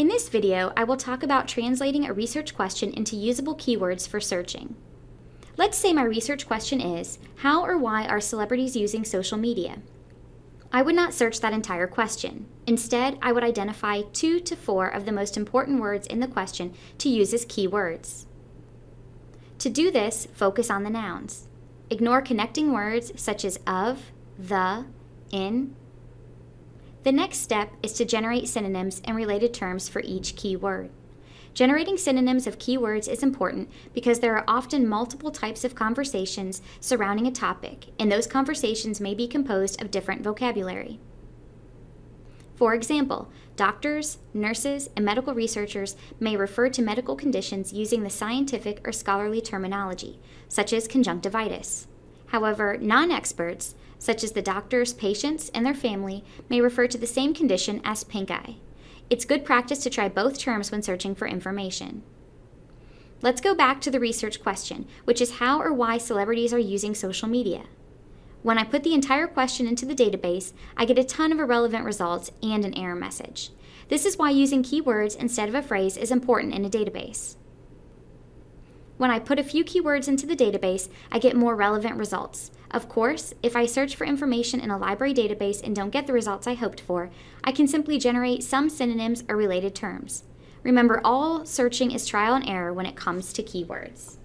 In this video, I will talk about translating a research question into usable keywords for searching. Let's say my research question is, how or why are celebrities using social media? I would not search that entire question. Instead, I would identify two to four of the most important words in the question to use as keywords. To do this, focus on the nouns. Ignore connecting words such as of, the, in. The next step is to generate synonyms and related terms for each keyword. Generating synonyms of keywords is important because there are often multiple types of conversations surrounding a topic, and those conversations may be composed of different vocabulary. For example, doctors, nurses, and medical researchers may refer to medical conditions using the scientific or scholarly terminology, such as conjunctivitis. However, non experts, such as the doctors, patients, and their family, may refer to the same condition as pink eye. It's good practice to try both terms when searching for information. Let's go back to the research question, which is how or why celebrities are using social media. When I put the entire question into the database, I get a ton of irrelevant results and an error message. This is why using keywords instead of a phrase is important in a database. When I put a few keywords into the database, I get more relevant results. Of course, if I search for information in a library database and don't get the results I hoped for, I can simply generate some synonyms or related terms. Remember, all searching is trial and error when it comes to keywords.